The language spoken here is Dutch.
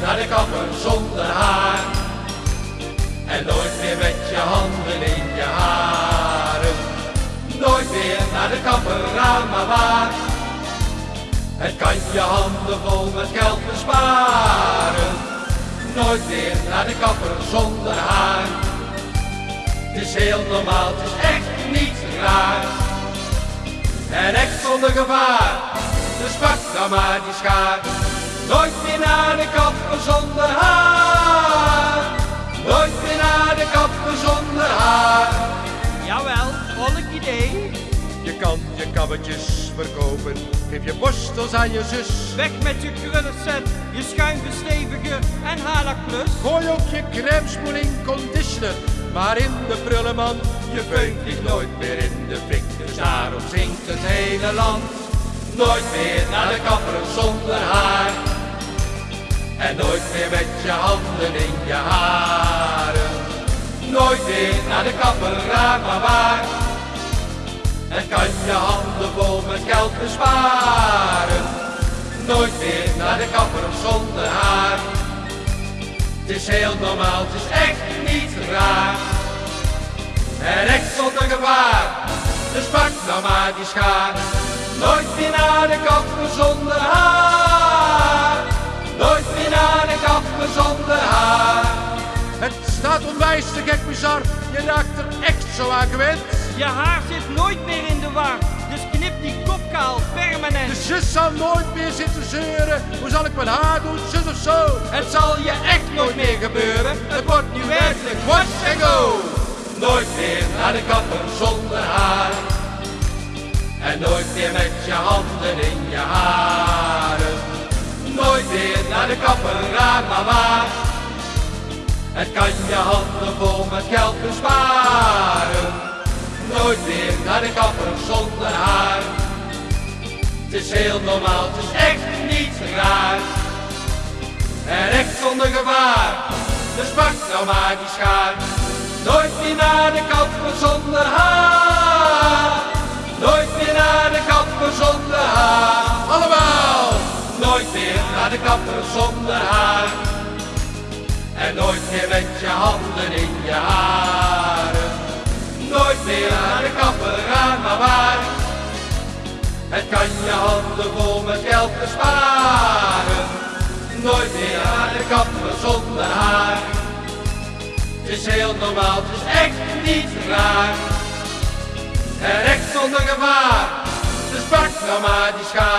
naar de kapper zonder haar. En nooit meer met je handen in je haren. Nooit meer naar de kapper gaan, maar waar. Het kan je handen vol met geld besparen. Nooit meer naar de kapper zonder haar. Het is heel normaal, het is echt niet raar. En echt zonder gevaar, dus pak dan maar die schaar. Nooit meer naar de kapper zonder haar. Nooit meer naar de kapper zonder haar. Jawel, volk idee. Je kan je kabbetjes verkopen, geef je borstels aan je zus. Weg met je krullenset, je schuimversteviger en plus. Gooi ook je crème spoeling conditioner, maar in de prullenman. Je veut vliegt nooit meer in de fik, dus daarom zingt het hele land. Nooit meer naar de kapper zonder haar. En nooit meer met je handen in je haren. Nooit meer naar de kapper, raar maar waar. En kan je handen vol met geld besparen. Nooit meer naar de kapper zonder haar. Het is heel normaal, het is echt niet raar. En echt zonder gevaar, dus pak nou maar die schaar. Nooit meer naar de kapper zonder haar. Het staat onwijs te gek bizar, je raakt er echt zo aan gewend. Je haar zit nooit meer in de war, dus knip die kop kaal permanent. De zus zal nooit meer zitten zeuren, hoe zal ik mijn haar doen, zus of zo? Het zal je echt nooit meer gebeuren, het wordt nu werkelijk wash and go. Nooit meer naar de kapper zonder haar. En nooit meer met je handen in je haren. Nooit meer naar de kapper, raar maar waar. Het kan je handen vol met geld besparen. Nooit meer naar de kapper zonder haar. Het is heel normaal, het is echt niet raar. En echt zonder gevaar, dus pak nou maar die schaar. Nooit meer naar de kapper zonder haar. Nooit meer naar de kapper zonder haar. Allemaal! Nooit meer naar de kapper zonder haar. En nooit meer met je handen in je haren. Nooit meer naar de kapper gaan, maar waar. Het kan je handen vol met geld besparen. Nooit meer naar de kapper zonder haar. Het is heel normaal, het is echt niet raar. En echt zonder gevaar, dus pak nou maar die schaar.